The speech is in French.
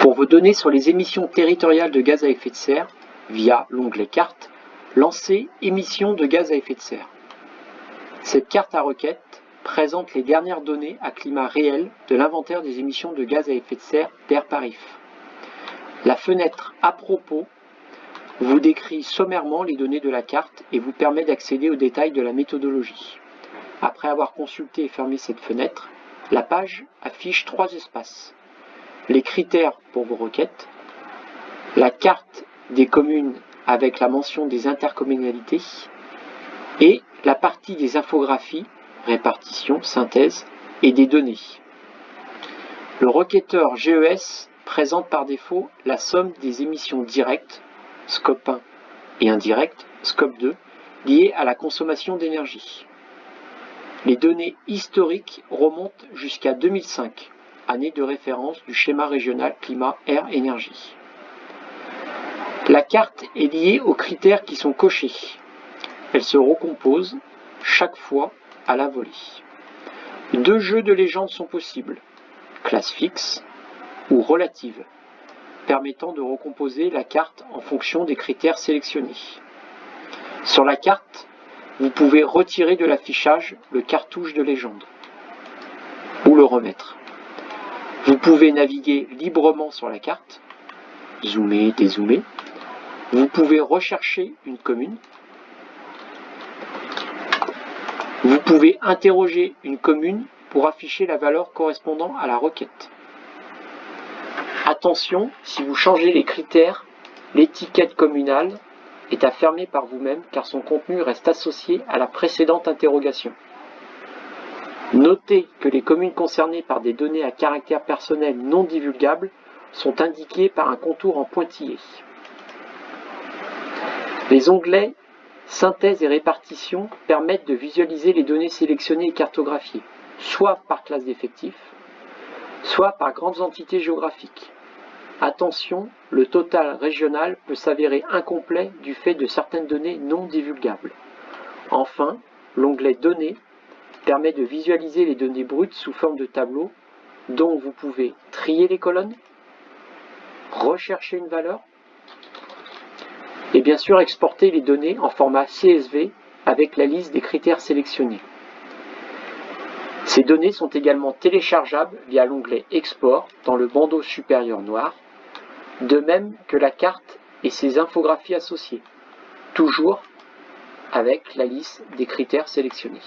Pour vos données sur les émissions territoriales de gaz à effet de serre, via l'onglet Carte, lancez Émissions de gaz à effet de serre. Cette carte à requête présente les dernières données à climat réel de l'inventaire des émissions de gaz à effet de serre d'Air Parif. La fenêtre À propos vous décrit sommairement les données de la carte et vous permet d'accéder aux détails de la méthodologie. Après avoir consulté et fermé cette fenêtre, la page affiche trois espaces. Les critères pour vos requêtes, la carte des communes avec la mention des intercommunalités et la partie des infographies, répartition, synthèse et des données. Le requêteur GES présente par défaut la somme des émissions directes scope 1, et indirect, scope 2, liées à la consommation d'énergie. Les données historiques remontent jusqu'à 2005, année de référence du schéma régional climat-air-énergie. La carte est liée aux critères qui sont cochés. Elle se recompose chaque fois à la volée. Deux jeux de légende sont possibles, classe fixe ou relative permettant de recomposer la carte en fonction des critères sélectionnés. Sur la carte, vous pouvez retirer de l'affichage le cartouche de légende ou le remettre. Vous pouvez naviguer librement sur la carte, zoomer, dézoomer. Vous pouvez rechercher une commune. Vous pouvez interroger une commune pour afficher la valeur correspondant à la requête. Attention, si vous changez les critères, l'étiquette communale est à par vous-même car son contenu reste associé à la précédente interrogation. Notez que les communes concernées par des données à caractère personnel non divulgables sont indiquées par un contour en pointillé. Les onglets Synthèse et répartition permettent de visualiser les données sélectionnées et cartographiées, soit par classe d'effectifs, soit par grandes entités géographiques. Attention, le total régional peut s'avérer incomplet du fait de certaines données non divulgables. Enfin, l'onglet Données permet de visualiser les données brutes sous forme de tableau dont vous pouvez trier les colonnes, rechercher une valeur et bien sûr exporter les données en format CSV avec la liste des critères sélectionnés. Ces données sont également téléchargeables via l'onglet Export dans le bandeau supérieur noir de même que la carte et ses infographies associées, toujours avec la liste des critères sélectionnés.